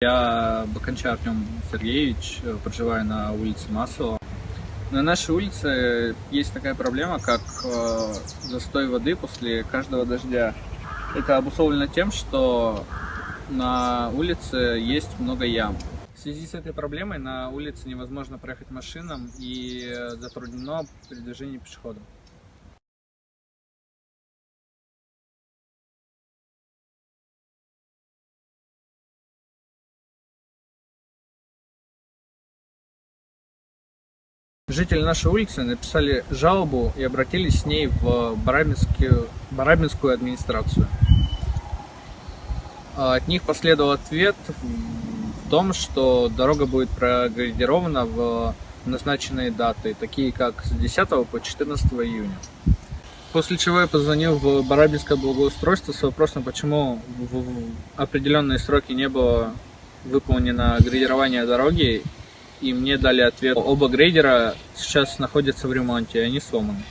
Я Баканча Артем Сергеевич, э, проживаю на улице Маслова. На нашей улице есть такая проблема, как э, застой воды после каждого дождя. Это обусловлено тем, что на улице есть много ям. В связи с этой проблемой на улице невозможно проехать машинам и затруднено передвижение пешеходов. Жители нашей улицы написали жалобу и обратились с ней в Барабинскую, администрацию. От них последовал ответ в том, что дорога будет проградирована в назначенные даты, такие как с 10 по 14 июня. После чего я позвонил в Барабинское благоустройство с вопросом, почему в определенные сроки не было выполнено градирование дороги и мне дали ответ. Оба грейдера сейчас находятся в ремонте, они сломаны.